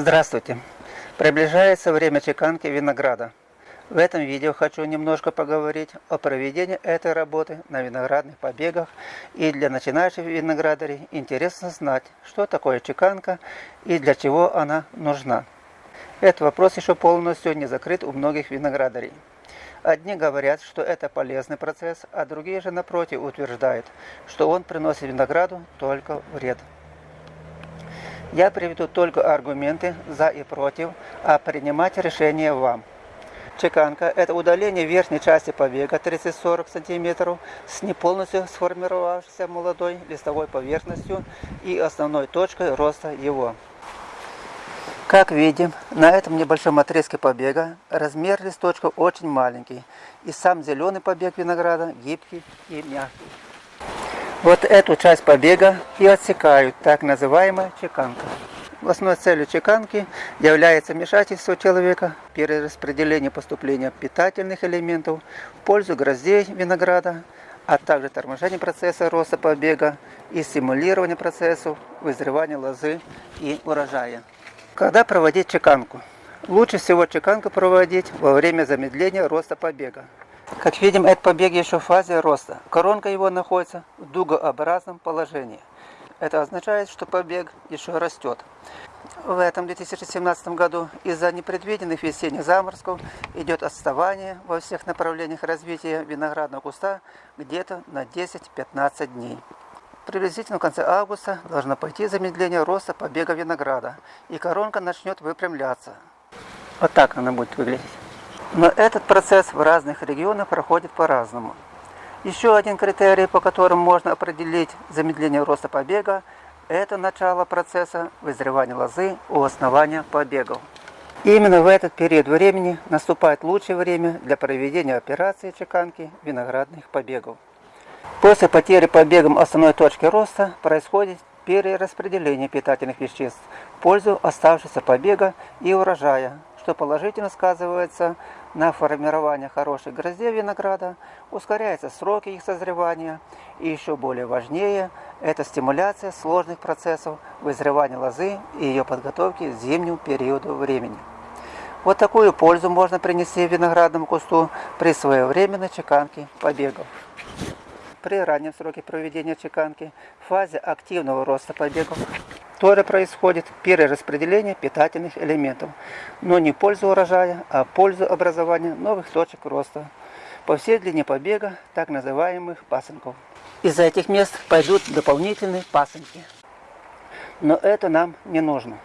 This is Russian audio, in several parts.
Здравствуйте! Приближается время чеканки винограда. В этом видео хочу немножко поговорить о проведении этой работы на виноградных побегах. И для начинающих виноградарей интересно знать, что такое чеканка и для чего она нужна. Этот вопрос еще полностью не закрыт у многих виноградарей. Одни говорят, что это полезный процесс, а другие же напротив утверждают, что он приносит винограду только вред. Я приведу только аргументы за и против, а принимать решение вам. Чеканка – это удаление верхней части побега 30-40 см с не полностью сформировавшейся молодой листовой поверхностью и основной точкой роста его. Как видим, на этом небольшом отрезке побега размер листочка очень маленький, и сам зеленый побег винограда гибкий и мягкий. Вот эту часть побега и отсекают так называемая чеканка. Основной целью чеканки является вмешательство человека перераспределение поступления питательных элементов в пользу гроздей винограда, а также торможение процесса роста побега и стимулирование процессов вызревания лозы и урожая. Когда проводить чеканку? Лучше всего чеканку проводить во время замедления роста побега. Как видим, этот побег еще в фазе роста. Коронка его находится в дугообразном положении. Это означает, что побег еще растет. В этом 2017 году из-за непредвиденных весенних заморозков идет отставание во всех направлениях развития виноградного куста где-то на 10-15 дней. Приблизительно в конце августа должно пойти замедление роста побега винограда, и коронка начнет выпрямляться. Вот так она будет выглядеть. Но этот процесс в разных регионах проходит по-разному. Еще один критерий, по которому можно определить замедление роста побега, это начало процесса вызревания лозы у основания побегов. Именно в этот период времени наступает лучшее время для проведения операции чеканки виноградных побегов. После потери побегом основной точки роста происходит перераспределение питательных веществ в пользу оставшегося побега и урожая, что положительно сказывается на формирование хороших гроздей винограда, ускоряются сроки их созревания и еще более важнее – это стимуляция сложных процессов вызревания лозы и ее подготовки к зимнему периоду времени. Вот такую пользу можно принести виноградному кусту при своевременной чеканке побегов. При раннем сроке проведения чеканки, в фазе активного роста побегов, тоже происходит перераспределение питательных элементов, но не в пользу урожая, а в пользу образования новых точек роста по всей длине побега, так называемых пасынков. Из-за этих мест пойдут дополнительные пасынки. Но это нам не нужно.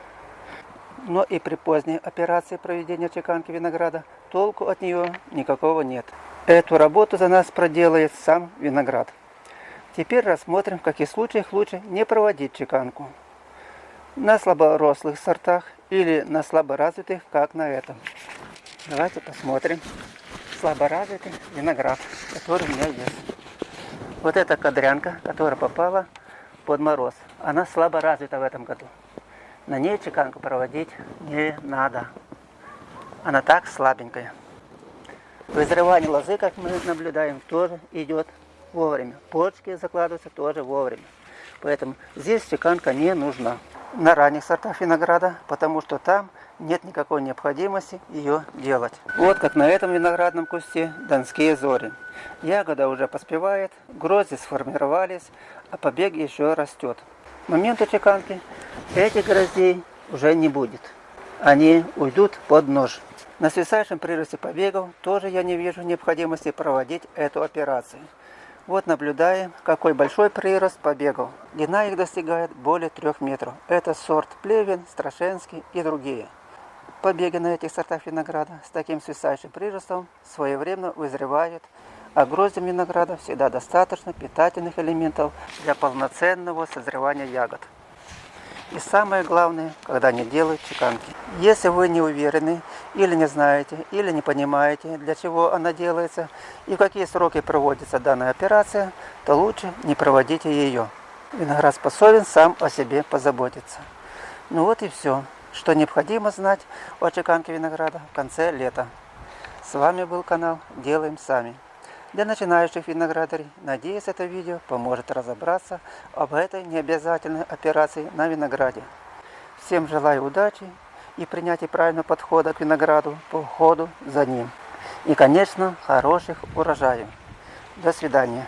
Но и при поздней операции проведения чеканки винограда толку от нее никакого нет. Эту работу за нас проделает сам виноград. Теперь рассмотрим, в каких случаях лучше не проводить чеканку на слаборослых сортах или на слаборазвитых, как на этом. Давайте посмотрим слаборазвитый виноград, который у меня есть. Вот эта кадрянка, которая попала под мороз, она слабо развита в этом году. На ней чеканку проводить не надо. Она так слабенькая. Вызревание лозы, как мы наблюдаем, тоже идет вовремя. Почки закладываются тоже вовремя. Поэтому здесь чеканка не нужна на ранних сортах винограда, потому что там нет никакой необходимости ее делать. Вот как на этом виноградном кусте донские зори. Ягода уже поспевает, грозди сформировались, а побег еще растет. К моменту чеканки этих гроздей уже не будет. Они уйдут под нож. На свисающем приросте побегов тоже я не вижу необходимости проводить эту операцию. Вот наблюдаем, какой большой прирост побегов. Длина их достигает более 3 метров. Это сорт Плевин, Страшенский и другие. Побеги на этих сортах винограда с таким свисающим приростом своевременно вызревают, а гроздям винограда всегда достаточно питательных элементов для полноценного созревания ягод. И самое главное, когда не делают чеканки. Если вы не уверены, или не знаете, или не понимаете, для чего она делается и в какие сроки проводится данная операция, то лучше не проводите ее. Виноград способен сам о себе позаботиться. Ну вот и все, что необходимо знать о чеканке винограда в конце лета. С вами был канал Делаем Сами. Для начинающих виноградарей, надеюсь, это видео поможет разобраться об этой необязательной операции на винограде. Всем желаю удачи и принятия правильного подхода к винограду по уходу за ним. И, конечно, хороших урожаев. До свидания.